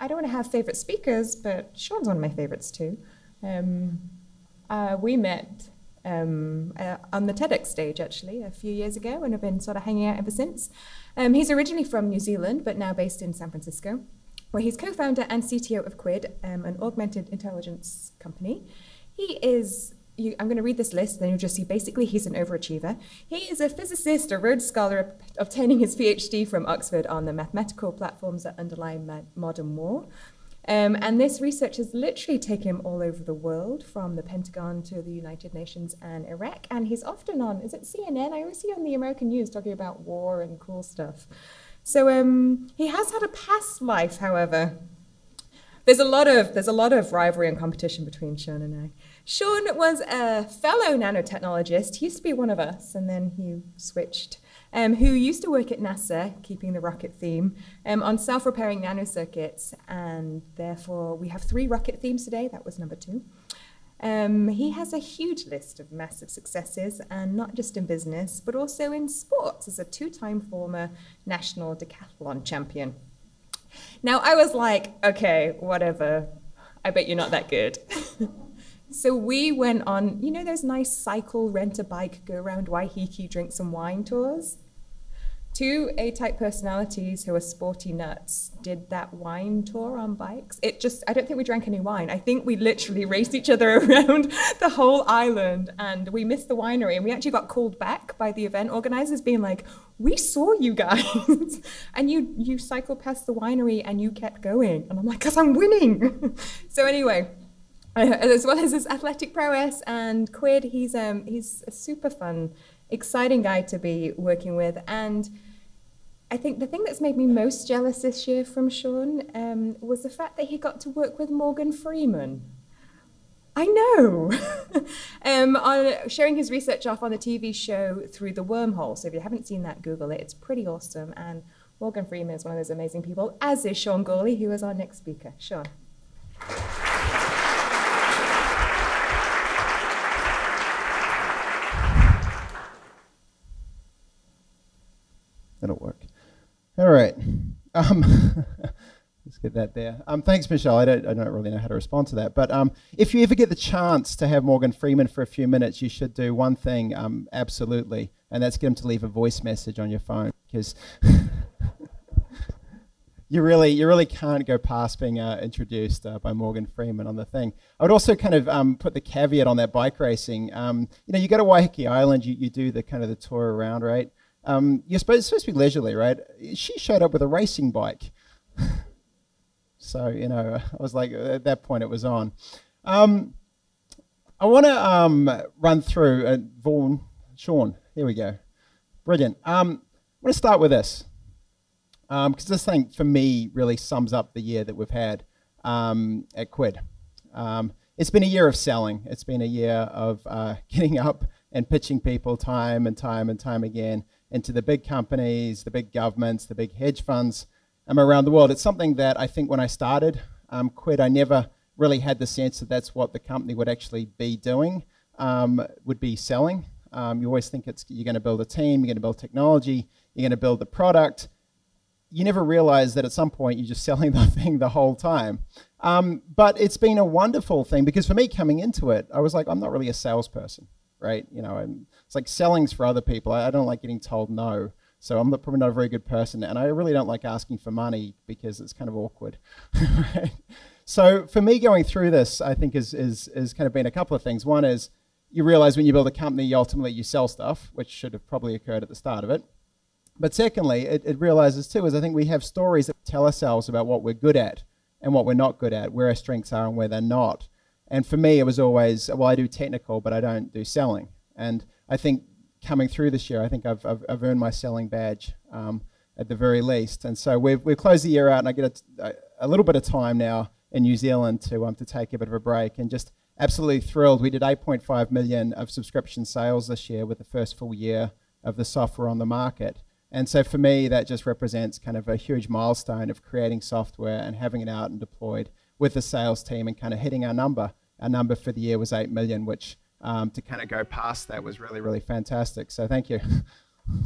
I don't want to have favorite speakers, but Sean's one of my favorites too. Um, uh, we met um, uh, on the TEDx stage actually a few years ago and have been sort of hanging out ever since. Um, he's originally from New Zealand, but now based in San Francisco, where he's co-founder and CTO of Quid, um, an augmented intelligence company. He is you, I'm going to read this list, then you'll just see basically he's an overachiever. He is a physicist, a Rhodes Scholar, obtaining his PhD from Oxford on the mathematical platforms that underlie modern war. Um, and this research has literally taken him all over the world, from the Pentagon to the United Nations and Iraq. And he's often on, is it CNN? I always see on the American news talking about war and cool stuff. So um, he has had a past life, however. There's a lot of there's a lot of rivalry and competition between Sean and I. Sean was a fellow nanotechnologist. He used to be one of us, and then he switched. Um, who used to work at NASA, keeping the rocket theme, um, on self-repairing nanocircuits, and therefore we have three rocket themes today. That was number two. Um, he has a huge list of massive successes, and not just in business, but also in sports as a two-time former national decathlon champion. Now I was like, okay, whatever. I bet you're not that good. So we went on, you know, those nice cycle, rent a bike, go around Waiheke, drink some wine tours. Two A-type personalities who are sporty nuts did that wine tour on bikes. It just, I don't think we drank any wine. I think we literally raced each other around the whole island and we missed the winery and we actually got called back by the event organizers being like, we saw you guys and you, you cycled past the winery and you kept going. And I'm like, cause I'm winning. so anyway, as well as his athletic prowess and Quid, he's um he's a super fun, exciting guy to be working with. And I think the thing that's made me most jealous this year from Sean um, was the fact that he got to work with Morgan Freeman. I know. um, on sharing his research off on the TV show Through the Wormhole. So if you haven't seen that, Google it. It's pretty awesome. And Morgan Freeman is one of those amazing people, as is Sean Gourley, who is our next speaker. Sean. That'll work. All right. Um, let's get that there. Um, thanks, Michelle. I don't, I don't really know how to respond to that. But um, if you ever get the chance to have Morgan Freeman for a few minutes, you should do one thing um, absolutely, and that's get him to leave a voice message on your phone because you really you really can't go past being uh, introduced uh, by Morgan Freeman on the thing. I would also kind of um, put the caveat on that bike racing. Um, you know, you go to Waiheke Island, you, you do the kind of the tour around, right? Um, you're supposed, supposed to be leisurely, right? She showed up with a racing bike. so, you know, I was like, at that point it was on. Um, I want to um, run through, uh, Vaughan, Sean, here we go. Brilliant. Um, I want to start with this, because um, this thing, for me, really sums up the year that we've had um, at Quid. Um, it's been a year of selling. It's been a year of uh, getting up and pitching people time and time and time again into the big companies, the big governments, the big hedge funds um, around the world. It's something that I think when I started um, Quid, I never really had the sense that that's what the company would actually be doing, um, would be selling. Um, you always think it's you're going to build a team, you're going to build technology, you're going to build the product. You never realize that at some point you're just selling the thing the whole time. Um, but it's been a wonderful thing because for me coming into it, I was like, I'm not really a salesperson right? You know, it's like selling's for other people. I, I don't like getting told no. So I'm probably not a very good person, and I really don't like asking for money because it's kind of awkward. right? So for me, going through this, I think is is is kind of been a couple of things. One is you realize when you build a company, you ultimately you sell stuff, which should have probably occurred at the start of it. But secondly, it, it realizes too is I think we have stories that tell ourselves about what we're good at and what we're not good at, where our strengths are and where they're not. And for me, it was always, well, I do technical, but I don't do selling. And I think coming through this year, I think I've, I've, I've earned my selling badge um, at the very least. And so we've, we've closed the year out, and I get a, a little bit of time now in New Zealand to, um, to take a bit of a break and just absolutely thrilled. We did 8.5 million of subscription sales this year with the first full year of the software on the market. And so for me, that just represents kind of a huge milestone of creating software and having it out and deployed with the sales team and kind of hitting our number our number for the year was 8 million, which um, to kind of go past that was really, really fantastic. So thank you.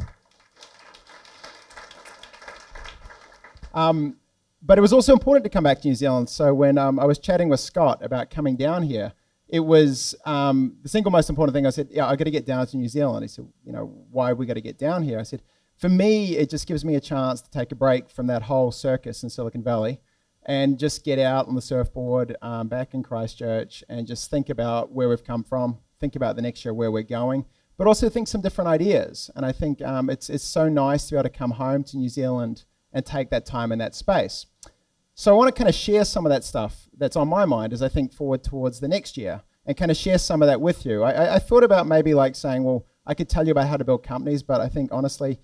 um, but it was also important to come back to New Zealand. So when um, I was chatting with Scott about coming down here, it was um, the single most important thing. I said, "Yeah, I got to get down to New Zealand." He said, "You know, why we got to get down here?" I said, "For me, it just gives me a chance to take a break from that whole circus in Silicon Valley, and just get out on the surfboard um, back in Christchurch and just think about where we've come from, think about the next year where we're going, but also think some different ideas. And I think um, it's it's so nice to be able to come home to New Zealand and take that time in that space." So I want to kind of share some of that stuff that's on my mind as I think forward towards the next year and kind of share some of that with you. I, I thought about maybe like saying, well, I could tell you about how to build companies, but I think honestly,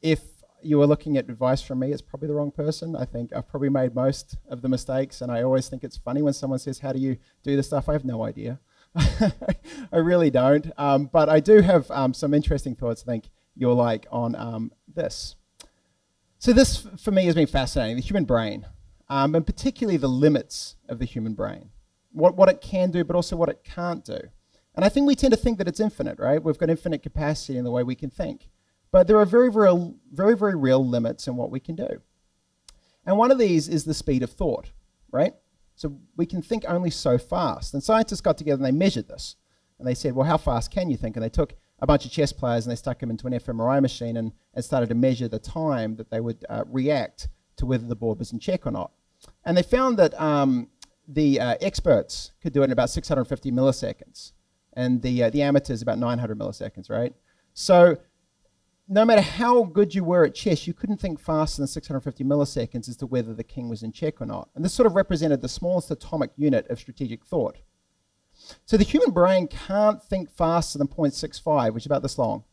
if you were looking at advice from me, it's probably the wrong person. I think I've probably made most of the mistakes, and I always think it's funny when someone says, How do you do this stuff? I have no idea. I really don't. Um, but I do have um, some interesting thoughts I think you'll like on um, this. So, this for me has been fascinating the human brain um, and particularly the limits of the human brain, what, what it can do, but also what it can't do. And I think we tend to think that it's infinite, right? We've got infinite capacity in the way we can think. But there are very, very, very, very real limits in what we can do. And one of these is the speed of thought, right? So we can think only so fast. And scientists got together and they measured this. And they said, well, how fast can you think? And they took a bunch of chess players and they stuck them into an fMRI machine and, and started to measure the time that they would uh, react to whether the board was in check or not. And they found that um, the uh, experts could do it in about 650 milliseconds, and the, uh, the amateurs about 900 milliseconds, right? So no matter how good you were at chess, you couldn't think faster than 650 milliseconds as to whether the king was in check or not. And this sort of represented the smallest atomic unit of strategic thought. So the human brain can't think faster than 0.65, which is about this long.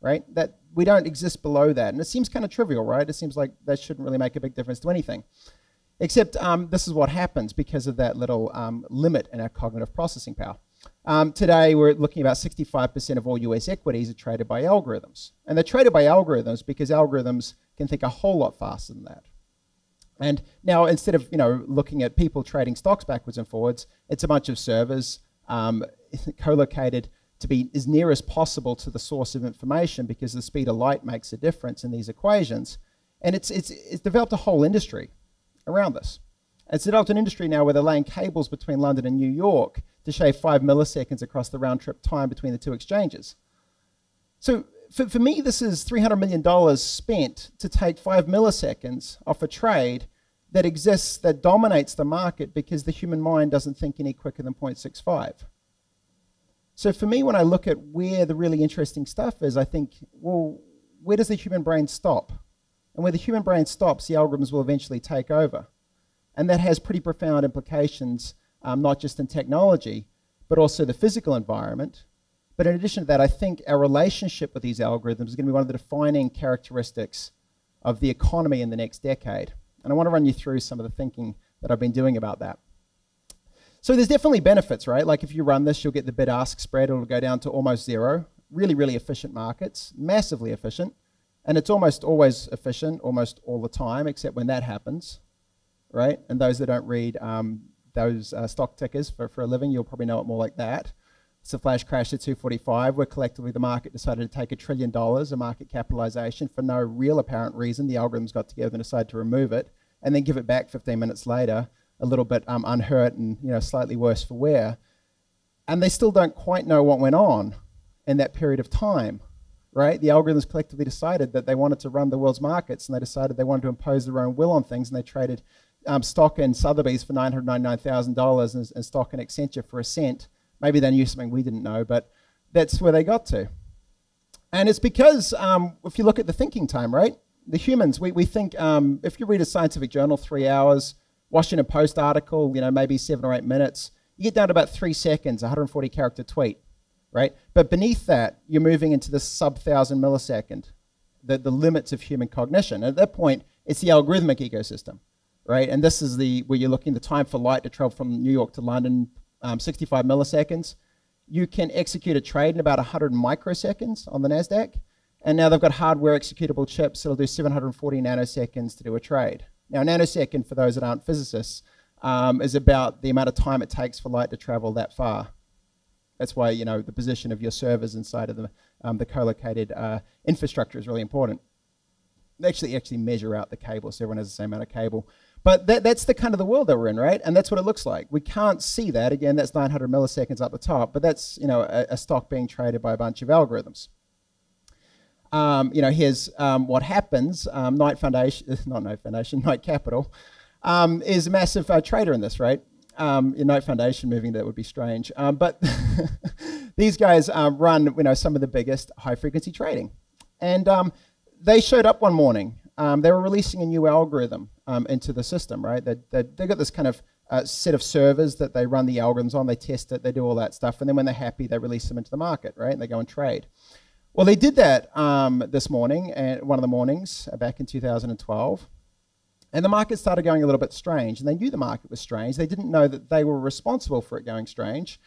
Right? That we don't exist below that. And it seems kind of trivial, right? It seems like that shouldn't really make a big difference to anything. Except um, this is what happens because of that little um, limit in our cognitive processing power. Um, today, we're looking about 65% of all US equities are traded by algorithms. And they're traded by algorithms because algorithms can think a whole lot faster than that. And now, instead of you know looking at people trading stocks backwards and forwards, it's a bunch of servers um, co-located to be as near as possible to the source of information because the speed of light makes a difference in these equations. And it's, it's, it's developed a whole industry around this. It's developed an industry now where they're laying cables between London and New York to shave five milliseconds across the round trip time between the two exchanges. So for, for me, this is $300 million spent to take five milliseconds off a trade that exists, that dominates the market because the human mind doesn't think any quicker than 0.65. So for me, when I look at where the really interesting stuff is, I think, well, where does the human brain stop? And where the human brain stops, the algorithms will eventually take over. And that has pretty profound implications, um, not just in technology, but also the physical environment. But in addition to that, I think our relationship with these algorithms is going to be one of the defining characteristics of the economy in the next decade. And I want to run you through some of the thinking that I've been doing about that. So there's definitely benefits, right? Like if you run this, you'll get the bid-ask spread. It'll go down to almost zero. Really, really efficient markets, massively efficient. And it's almost always efficient, almost all the time, except when that happens, right? And those that don't read um, those uh, stock tickers for, for a living, you'll probably know it more like that. It's a flash crash at 245 where collectively the market decided to take a trillion dollars of market capitalization for no real apparent reason. The algorithms got together and decided to remove it and then give it back 15 minutes later a little bit um, unhurt and you know slightly worse for wear, and they still don't quite know what went on in that period of time. Right? The algorithms collectively decided that they wanted to run the world's markets, and they decided they wanted to impose their own will on things, and they traded um, stock in Sotheby's for nine hundred ninety-nine thousand dollars and stock in Accenture for a cent. Maybe they knew something we didn't know, but that's where they got to. And it's because um, if you look at the thinking time, right? The humans, we, we think um, if you read a scientific journal three hours, Washington Post article, you know, maybe seven or eight minutes, you get down to about three seconds, 140 character tweet, right? But beneath that, you're moving into the sub thousand millisecond, the, the limits of human cognition. And At that point, it's the algorithmic ecosystem, right? And this is the where you're looking the time for light to travel from New York to London, um, 65 milliseconds. You can execute a trade in about 100 microseconds on the NASDAQ. And now they've got hardware executable chips that'll do 740 nanoseconds to do a trade. Now, a nanosecond, for those that aren't physicists, um, is about the amount of time it takes for light to travel that far. That's why you know the position of your servers inside of the, um, the co-located uh, infrastructure is really important. They actually actually measure out the cable so everyone has the same amount of cable. But that, that's the kind of the world that we're in, right? And that's what it looks like. We can't see that. Again, that's 900 milliseconds up the top, but that's you know a, a stock being traded by a bunch of algorithms. Um, you know, here's um, what happens. Um, Knight Foundation, not Knight Foundation, Knight Capital, um, is a massive uh, trader in this, right? Um, in Knight Foundation moving that would be strange. Um, but these guys um, run, you know, some of the biggest high frequency trading. And they showed up one morning um, they were releasing a new algorithm um, into the system, right? They, they, they got this kind of uh, set of servers that they run the algorithms on, they test it, they do all that stuff, and then when they're happy, they release them into the market, right? And they go and trade. Well, they did that um, this morning, and one of the mornings uh, back in 2012. And the market started going a little bit strange, and they knew the market was strange. They didn't know that they were responsible for it going strange.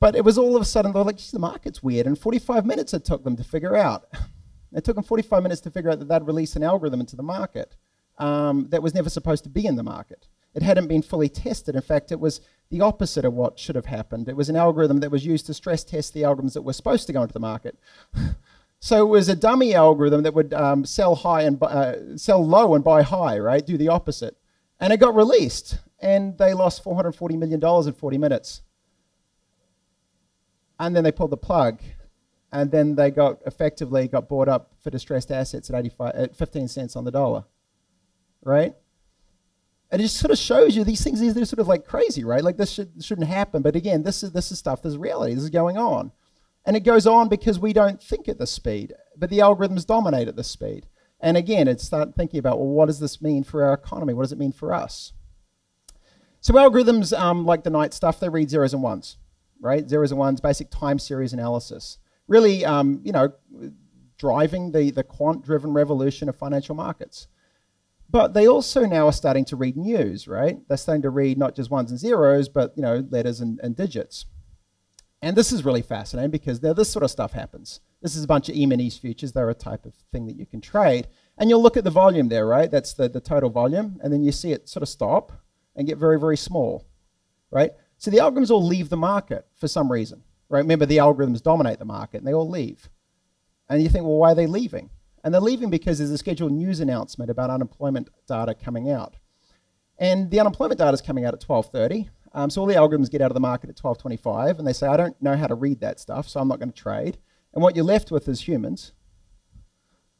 But it was all of a sudden, they were like, the market's weird. And 45 minutes it took them to figure out. It took them 45 minutes to figure out that they'd release an algorithm into the market um, that was never supposed to be in the market. It hadn't been fully tested. In fact, it was the opposite of what should have happened. It was an algorithm that was used to stress test the algorithms that were supposed to go into the market. so it was a dummy algorithm that would um, sell high and uh, sell low and buy high, right? Do the opposite. And it got released, and they lost 440 million dollars in 40 minutes. And then they pulled the plug and then they got effectively got bought up for distressed assets at 85 at 15 cents on the dollar right? And it just sort of shows you these things they're sort of like crazy right? Like this should, shouldn't happen. But again this is this is stuff there's reality this is going on. And it goes on because we don't think at this speed but the algorithms dominate at this speed. And again it's start thinking about well what does this mean for our economy? What does it mean for us? So algorithms um, like the Knight stuff they read zeros and ones right? Zeros and ones basic time series analysis really, um, you know, driving the, the quant-driven revolution of financial markets. But they also now are starting to read news, right? They're starting to read not just ones and zeros, but you know, letters and, and digits. And this is really fascinating because now this sort of stuff happens. This is a bunch of E-minis futures. They're a type of thing that you can trade. And you'll look at the volume there, right? That's the, the total volume. And then you see it sort of stop and get very, very small, right? So the algorithms all leave the market for some reason. Right? Remember, the algorithms dominate the market and they all leave. And you think, well, why are they leaving? And they're leaving because there's a scheduled news announcement about unemployment data coming out. And the unemployment data is coming out at 12.30. Um, so all the algorithms get out of the market at 12.25 and they say, I don't know how to read that stuff, so I'm not going to trade. And what you're left with is humans.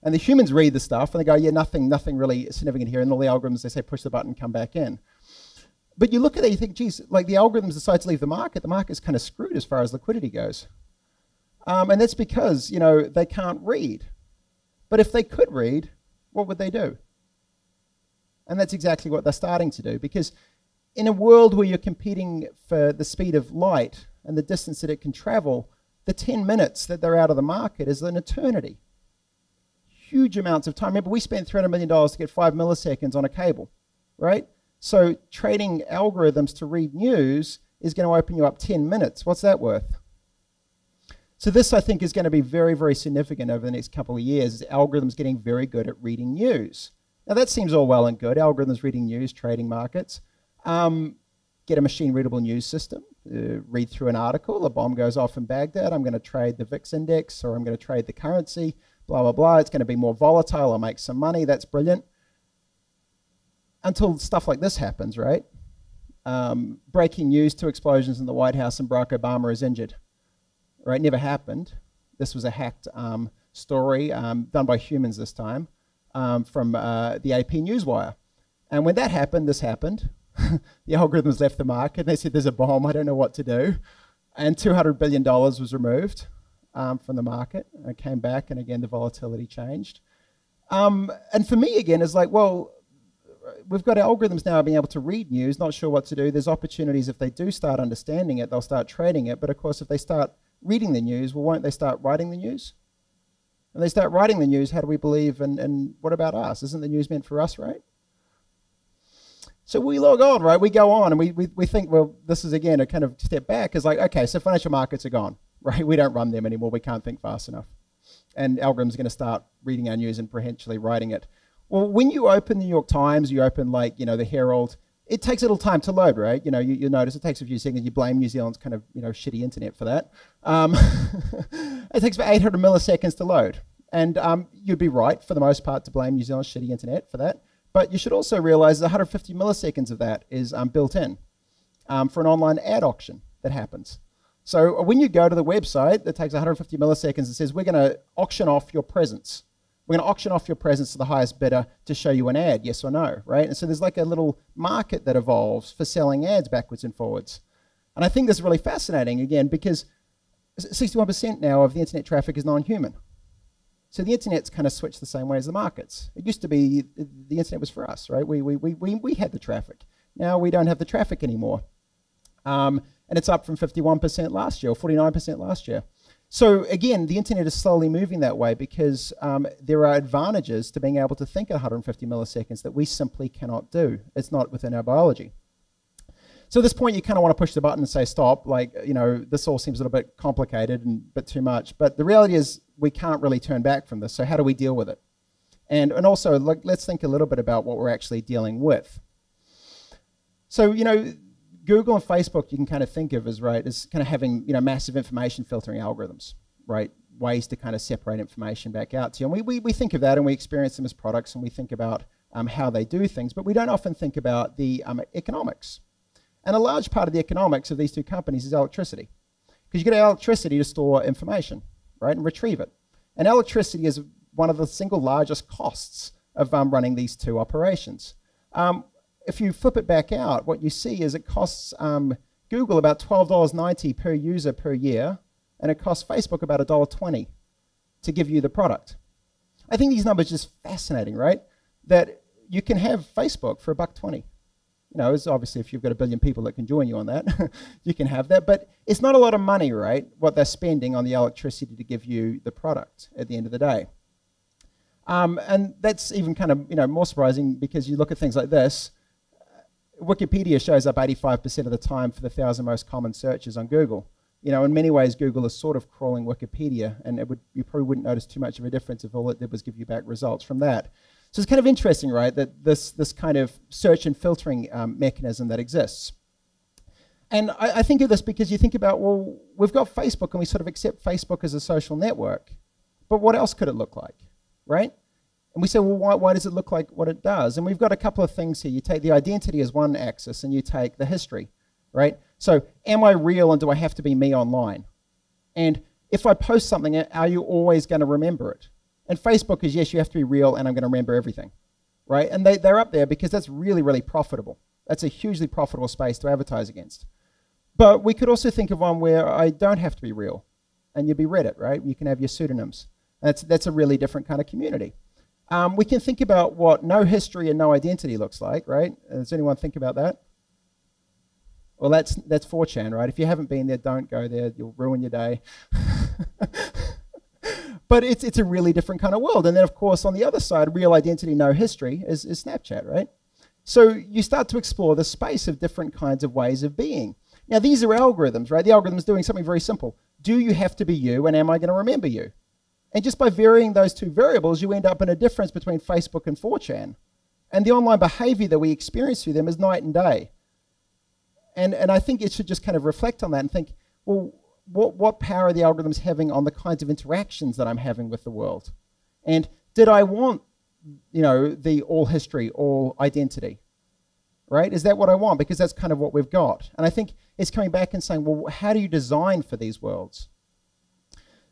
And the humans read the stuff and they go, yeah, nothing, nothing really significant here. And all the algorithms, they say, push the button, come back in. But you look at it, you think, geez, like the algorithms decide to leave the market, the market's kind of screwed as far as liquidity goes. Um, and that's because, you know, they can't read. But if they could read, what would they do? And that's exactly what they're starting to do. Because in a world where you're competing for the speed of light and the distance that it can travel, the 10 minutes that they're out of the market is an eternity. Huge amounts of time. Remember, we spent $300 million to get five milliseconds on a cable, right? So trading algorithms to read news is going to open you up 10 minutes. What's that worth? So this, I think, is going to be very, very significant over the next couple of years, is algorithms getting very good at reading news. Now that seems all well and good, algorithms reading news, trading markets. Um, get a machine-readable news system, uh, read through an article, a bomb goes off in Baghdad, I'm going to trade the VIX index, or I'm going to trade the currency, blah, blah, blah. It's going to be more volatile, I'll make some money, that's brilliant until stuff like this happens, right? Um, breaking news, two explosions in the White House and Barack Obama is injured. Right, never happened. This was a hacked um, story um, done by humans this time um, from uh, the AP Newswire. And when that happened, this happened. the algorithms left the market. They said, there's a bomb, I don't know what to do. And $200 billion was removed um, from the market. It came back, and again, the volatility changed. Um, and for me, again, is like, well, we've got algorithms now being able to read news, not sure what to do. There's opportunities if they do start understanding it, they'll start trading it. But of course, if they start reading the news, well, won't they start writing the news? And they start writing the news, how do we believe? And, and what about us? Isn't the news meant for us, right? So we log on, right? We go on and we, we, we think, well, this is again a kind of step back. Is like, okay, so financial markets are gone, right? We don't run them anymore. We can't think fast enough. And algorithms are going to start reading our news and potentially writing it. Well, when you open the New York Times, you open like, you know, the Herald, it takes a little time to load, right? You know, you, you notice it takes a few seconds. You blame New Zealand's kind of, you know, shitty internet for that. Um, it takes about 800 milliseconds to load. And um, you'd be right, for the most part, to blame New Zealand's shitty internet for that. But you should also realize 150 milliseconds of that is um, built in um, for an online ad auction that happens. So when you go to the website that takes 150 milliseconds and says, we're going to auction off your presence. We're going to auction off your presence to the highest bidder to show you an ad, yes or no, right? And so there's like a little market that evolves for selling ads backwards and forwards. And I think this is really fascinating, again, because 61% now of the internet traffic is non-human. So the internet's kind of switched the same way as the markets. It used to be the internet was for us, right? We, we, we, we, we had the traffic. Now we don't have the traffic anymore. Um, and it's up from 51% last year or 49% last year. So again, the internet is slowly moving that way because um, there are advantages to being able to think at 150 milliseconds that we simply cannot do. It's not within our biology. So at this point, you kind of want to push the button and say stop. Like, you know, this all seems a little bit complicated and a bit too much. But the reality is we can't really turn back from this. So how do we deal with it? And, and also, let's think a little bit about what we're actually dealing with. So, you know, Google and Facebook you can kind of think of as right as kind of having you know massive information filtering algorithms, right? Ways to kind of separate information back out to you. And we, we, we think of that and we experience them as products and we think about um, how they do things, but we don't often think about the um, economics. And a large part of the economics of these two companies is electricity. Because you get electricity to store information, right, and retrieve it. And electricity is one of the single largest costs of um, running these two operations. Um, if you flip it back out, what you see is it costs um, Google about $12.90 per user per year, and it costs Facebook about $1.20 to give you the product. I think these numbers are just fascinating, right? That you can have Facebook for a buck 20. You know, it's obviously if you've got a billion people that can join you on that, you can have that. But it's not a lot of money, right? What they're spending on the electricity to give you the product at the end of the day. Um, and that's even kind of you know more surprising because you look at things like this. Wikipedia shows up 85% of the time for the thousand most common searches on Google. You know, in many ways, Google is sort of crawling Wikipedia, and it would, you probably wouldn't notice too much of a difference if all it did was give you back results from that. So it's kind of interesting, right, that this, this kind of search and filtering um, mechanism that exists. And I, I, think of this because you think about, well, we've got Facebook and we sort of accept Facebook as a social network. But what else could it look like, right? And we say, well, why, why does it look like what it does? And we've got a couple of things here. You take the identity as one axis and you take the history, right? So am I real and do I have to be me online? And if I post something, are you always going to remember it? And Facebook is, yes, you have to be real and I'm going to remember everything, right? And they, they're up there because that's really, really profitable. That's a hugely profitable space to advertise against. But we could also think of one where I don't have to be real and you'd be Reddit, right? You can have your pseudonyms. That's, that's a really different kind of community. Um, we can think about what no history and no identity looks like, right? Does anyone think about that? Well, that's, that's 4chan, right? If you haven't been there, don't go there. You'll ruin your day. but it's, it's a really different kind of world. And then, of course, on the other side, real identity, no history, is, is Snapchat, right? So you start to explore the space of different kinds of ways of being. Now, these are algorithms, right? The algorithm is doing something very simple. Do you have to be you, and am I going to remember you? And just by varying those two variables, you end up in a difference between Facebook and 4chan. And the online behavior that we experience through them is night and day. And, and I think it should just kind of reflect on that and think, well, what, what power are the algorithms having on the kinds of interactions that I'm having with the world? And did I want, you know, the all history, all identity? Right? Is that what I want? Because that's kind of what we've got. And I think it's coming back and saying, well, how do you design for these worlds?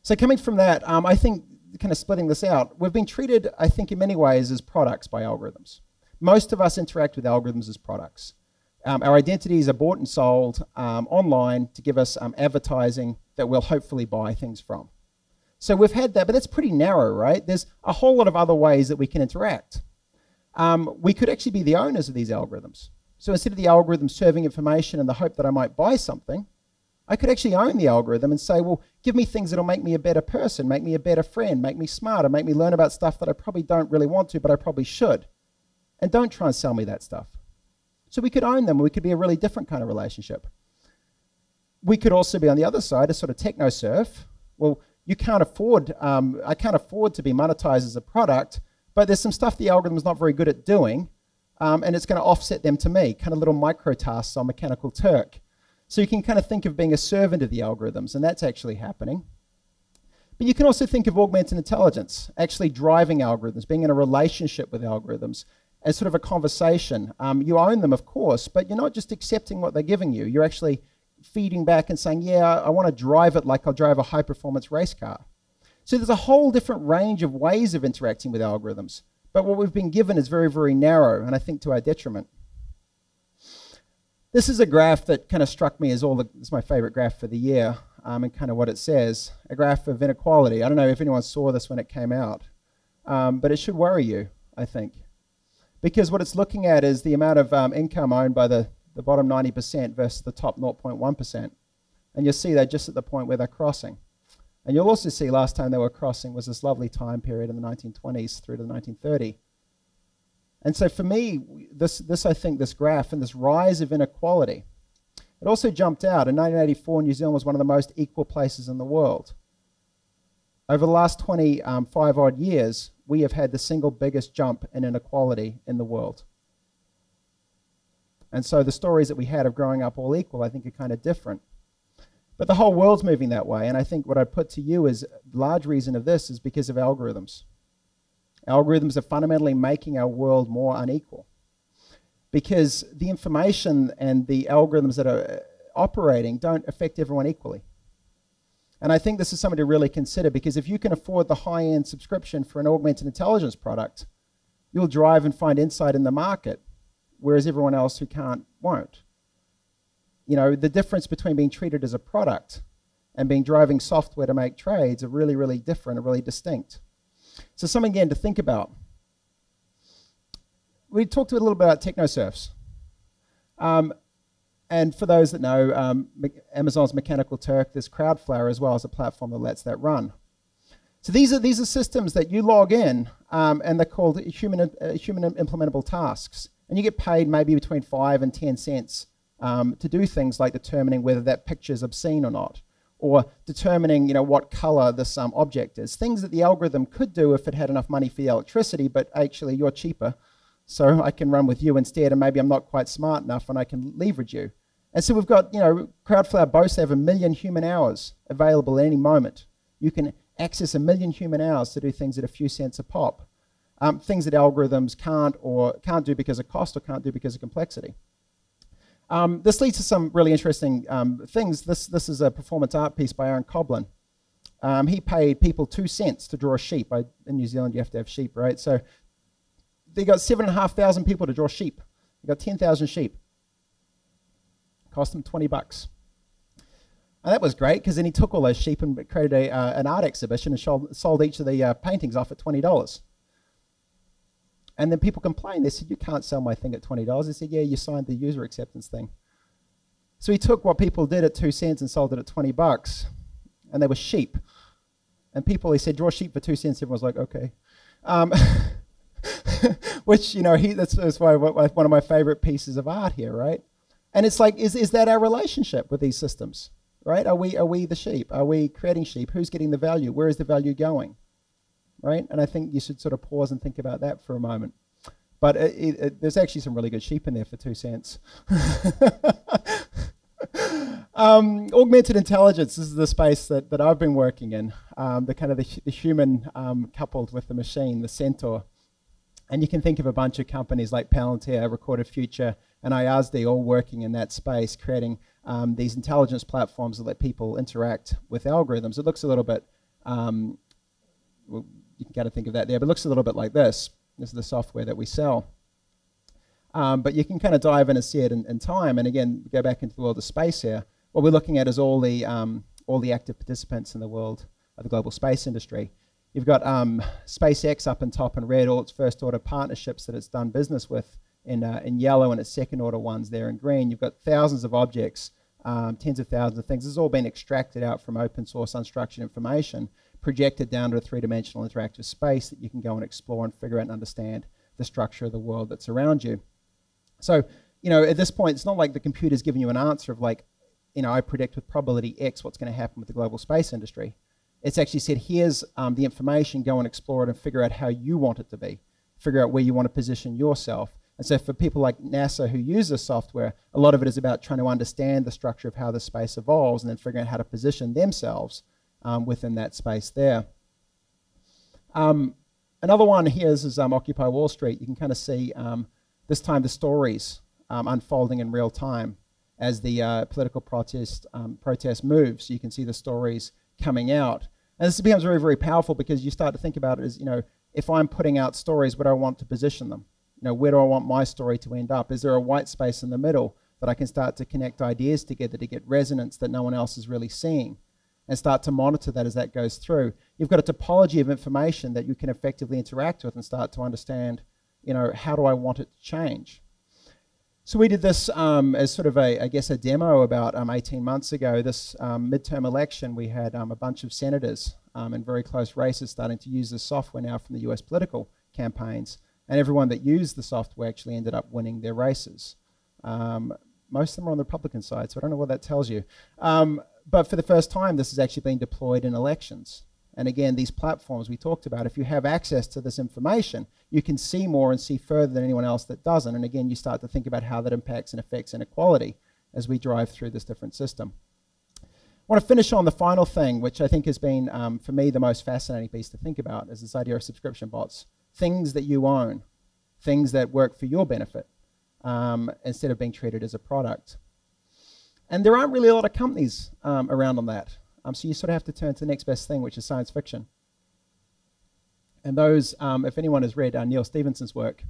So coming from that, um, I think kind of splitting this out, we've been treated, I think, in many ways as products by algorithms. Most of us interact with algorithms as products. Um, our identities are bought and sold um, online to give us um, advertising that we'll hopefully buy things from. So we've had that, but that's pretty narrow, right? There's a whole lot of other ways that we can interact. Um, we could actually be the owners of these algorithms. So instead of the algorithm serving information in the hope that I might buy something, I could actually own the algorithm and say, well, give me things that'll make me a better person, make me a better friend, make me smarter, make me learn about stuff that I probably don't really want to, but I probably should. And don't try and sell me that stuff. So we could own them. We could be a really different kind of relationship. We could also be on the other side, a sort of techno serf. Well, you can't afford, um, I can't afford to be monetized as a product, but there's some stuff the algorithm is not very good at doing, um, and it's going to offset them to me, kind of little micro tasks on Mechanical Turk. So you can kind of think of being a servant of the algorithms, and that's actually happening. But you can also think of augmented intelligence, actually driving algorithms, being in a relationship with algorithms, as sort of a conversation. Um, you own them, of course, but you're not just accepting what they're giving you. You're actually feeding back and saying, yeah, I want to drive it like I'll drive a high performance race car. So there's a whole different range of ways of interacting with algorithms. But what we've been given is very, very narrow, and I think to our detriment. This is a graph that kind of struck me as all the, my favorite graph for the year, um, and kind of what it says a graph of inequality. I don't know if anyone saw this when it came out, um, but it should worry you, I think. Because what it's looking at is the amount of um, income owned by the, the bottom 90% versus the top 0.1%. And you'll see they're just at the point where they're crossing. And you'll also see last time they were crossing was this lovely time period in the 1920s through to the 1930. And so for me, this, this I think, this graph and this rise of inequality, it also jumped out. In 1984, New Zealand was one of the most equal places in the world. Over the last 25 um, odd years, we have had the single biggest jump in inequality in the world. And so the stories that we had of growing up all equal, I think, are kind of different. But the whole world's moving that way. And I think what I put to you is large reason of this is because of algorithms. Algorithms are fundamentally making our world more unequal. Because the information and the algorithms that are uh, operating don't affect everyone equally. And I think this is something to really consider because if you can afford the high end subscription for an augmented intelligence product, you'll drive and find insight in the market, whereas everyone else who can't won't. You know, the difference between being treated as a product and being driving software to make trades are really, really different and really distinct. So, something again to think about. We talked a little bit about technoserfs. Um, and for those that know, um, Amazon's Mechanical Turk, there's Crowdflower as well as a platform that lets that run. So these are these are systems that you log in, um, and they're called human uh, human implementable tasks, and you get paid maybe between five and ten cents um, to do things like determining whether that picture is obscene or not, or determining you know what color this um, object is. Things that the algorithm could do if it had enough money for the electricity, but actually you're cheaper, so I can run with you instead, and maybe I'm not quite smart enough, and I can leverage you. And so we've got, you know, Crowdflower boasts they have a million human hours available at any moment. You can access a million human hours to do things at a few cents a pop. Um, things that algorithms can't or can't do because of cost or can't do because of complexity. Um, this leads to some really interesting um, things. This, this is a performance art piece by Aaron Koblin. Um, he paid people two cents to draw a sheep. I, in New Zealand, you have to have sheep, right? So they got seven and a half thousand people to draw sheep. They got 10,000 sheep. Cost them 20 bucks. And that was great because then he took all those sheep and created a, uh, an art exhibition and sold, sold each of the uh, paintings off at $20. And then people complained. They said, You can't sell my thing at $20. They said, Yeah, you signed the user acceptance thing. So he took what people did at two cents and sold it at 20 bucks. And they were sheep. And people, he said, Draw sheep for two cents. Everyone was like, Okay. Um, which, you know, he, that's, that's why one of my favorite pieces of art here, right? And it's like, is, is that our relationship with these systems? Right? Are we, are we the sheep? Are we creating sheep? Who's getting the value? Where is the value going? Right? And I think you should sort of pause and think about that for a moment. But it, it, it, there's actually some really good sheep in there for two cents. um, augmented intelligence this is the space that, that I've been working in, um, the kind of the, the human um, coupled with the machine, the centaur. And you can think of a bunch of companies like Palantir, Recorded Future, and IASD all working in that space, creating um, these intelligence platforms that let people interact with algorithms. It looks a little bit, um, you can kind of think of that there, but it looks a little bit like this. This is the software that we sell. Um, but you can kind of dive in and see it in, in, time. And again, go back into the world of space here. What we're looking at is all the, um, all the active participants in the world of the global space industry. You've got um, SpaceX up in top in red, all its first order partnerships that it's done business with in, uh, in yellow, and its second order ones there in green. You've got thousands of objects, um, tens of thousands of things. This has all been extracted out from open source unstructured information, projected down to a three dimensional interactive space that you can go and explore and figure out and understand the structure of the world that's around you. So, you know, at this point, it's not like the computer's giving you an answer of like, you know, I predict with probability X what's going to happen with the global space industry. It's actually said, here's um, the information, go and explore it and figure out how you want it to be. Figure out where you want to position yourself. And so for people like NASA who use this software, a lot of it is about trying to understand the structure of how the space evolves and then figuring out how to position themselves um, within that space there. Um, another one here is, is um, Occupy Wall Street. You can kind of see um, this time the stories um, unfolding in real time as the uh, political protest protest moves. You can see the stories coming out, and this becomes very very powerful because you start to think about it as you know if I'm putting out stories, where do I want to position them? You know, where do I want my story to end up? Is there a white space in the middle that I can start to connect ideas together to get resonance that no one else is really seeing? And start to monitor that as that goes through. You've got a topology of information that you can effectively interact with and start to understand, you know, how do I want it to change? So we did this um, as sort of a, I guess, a demo about um, 18 months ago. This um, midterm election, we had um, a bunch of senators um, in very close races starting to use this software now from the US political campaigns. And everyone that used the software actually ended up winning their races. Um, most of them are on the Republican side, so I don't know what that tells you. But for the first time, this is actually being deployed in elections. And again, these platforms we talked about, if you have access to this information, you can see more and see further than anyone else that doesn't. And again, you start to think about how that impacts and affects inequality as we drive through this different system. I want to finish on the final thing, which I think has been, um, for me, the most fascinating piece to think about, is this idea of subscription bots. Things that you own, things that work for your benefit, um, instead of being treated as a product. And there aren't really a lot of companies um, around on that. Um, so you sort of have to turn to the next best thing, which is science fiction. And those, um, if anyone has read uh, Neal Stephenson's work,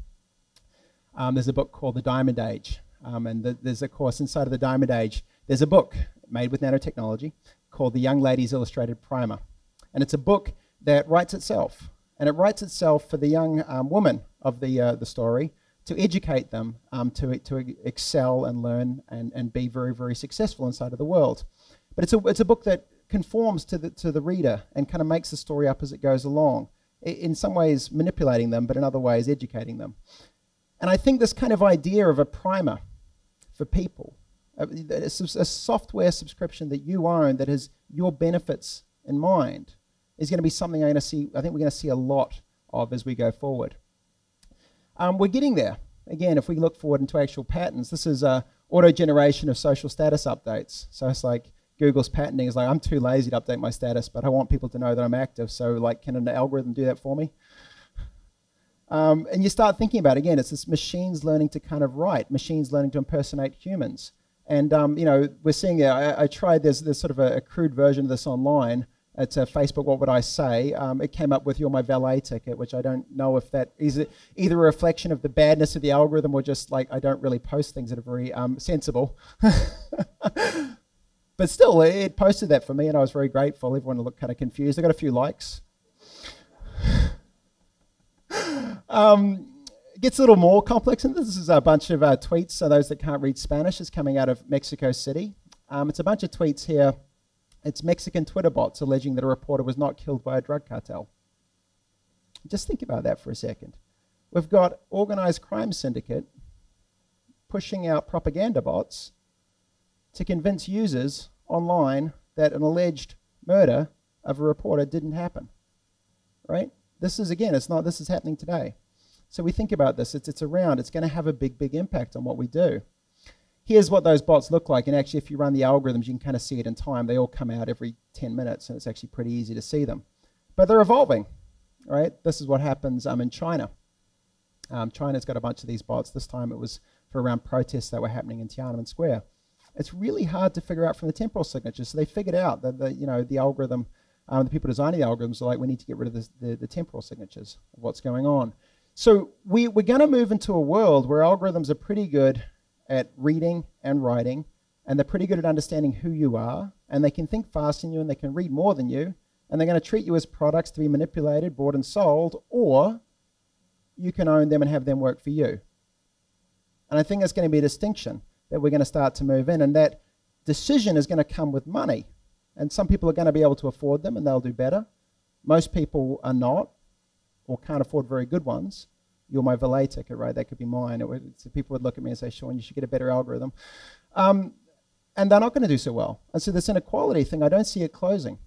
um, there's a book called The Diamond Age. Um, and the, there's a course inside of The Diamond Age, there's a book made with nanotechnology called The Young Ladies Illustrated Primer. And it's a book that writes itself. And it writes itself for the young um, woman of the, uh, the story to educate them um, to, to excel and learn and, and be very, very successful inside of the world. But it's a, it's a book that conforms to the, to the reader and kind of makes the story up as it goes along. In some ways, manipulating them, but in other ways, educating them. And I think this kind of idea of a primer for people, a, a software subscription that you own that has your benefits in mind, is going to be something I'm going to see. I think we're going to see a lot of as we go forward. Um, we're getting there. Again, if we look forward into actual patterns, this is uh, auto generation of social status updates. So it's like Google's patenting is like, I'm too lazy to update my status, but I want people to know that I'm active. So like, can an algorithm do that for me? Um, and you start thinking about, it. again, it's this machines learning to kind of write, machines learning to impersonate humans. And, um, you know, we're seeing, I, I tried, there's, there's sort of a, a crude version of this online, it's a Facebook, what would I say? Um, it came up with You're My Valet ticket, which I don't know if that is either a reflection of the badness of the algorithm or just like I don't really post things that are very um, sensible. but still, it posted that for me and I was very grateful. Everyone looked kind of confused. I got a few likes. um, it gets a little more complex, and this is a bunch of uh, tweets. So, those that can't read Spanish is coming out of Mexico City. Um, it's a bunch of tweets here it's Mexican Twitter bots alleging that a reporter was not killed by a drug cartel. Just think about that for a second. We've got organized crime syndicate pushing out propaganda bots to convince users online that an alleged murder of a reporter didn't happen. Right? This is again, it's not this is happening today. So we think about this, it's it's around, it's going to have a big, big impact on what we do here's what those bots look like. And actually, if you run the algorithms, you can kind of see it in time. They all come out every 10 minutes, and it's actually pretty easy to see them. But they're evolving, right? This is what happens um, in China. Um, China's got a bunch of these bots. This time it was for around protests that were happening in Tiananmen Square. It's really hard to figure out from the temporal signatures. So they figured out that the, you know, the algorithm, um, the people designing the algorithms are like, we need to get rid of the, the, the temporal signatures of what's going on. So we, we're going to move into a world where algorithms are pretty good at reading and writing, and they're pretty good at understanding who you are, and they can think faster than you, and they can read more than you, and they're going to treat you as products to be manipulated, bought, and sold, or you can own them and have them work for you. And I think that's going to be a distinction that we're going to start to move in, and that decision is going to come with money. And some people are going to be able to afford them and they'll do better. Most people are not or can't afford very good ones you're my valet ticket, right? That could be mine. Would, so people would look at me and say, Sean, you should get a better algorithm. Um, and they're not going to do so well. And so this inequality thing, I don't see it closing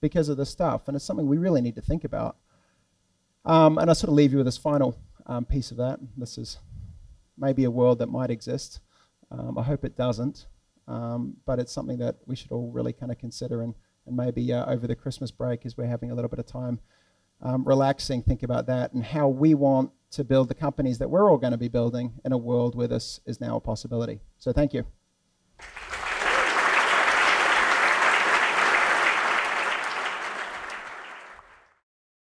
because of this stuff. And it's something we really need to think about. Um, and I sort of leave you with this final um, piece of that. This is maybe a world that might exist. Um, I hope it doesn't. Um, but it's something that we should all really kind of consider and, and maybe uh, over the Christmas break as we're having a little bit of time um, relaxing, think about that and how we want to build the companies that we're all going to be building in a world where this is now a possibility. So thank you.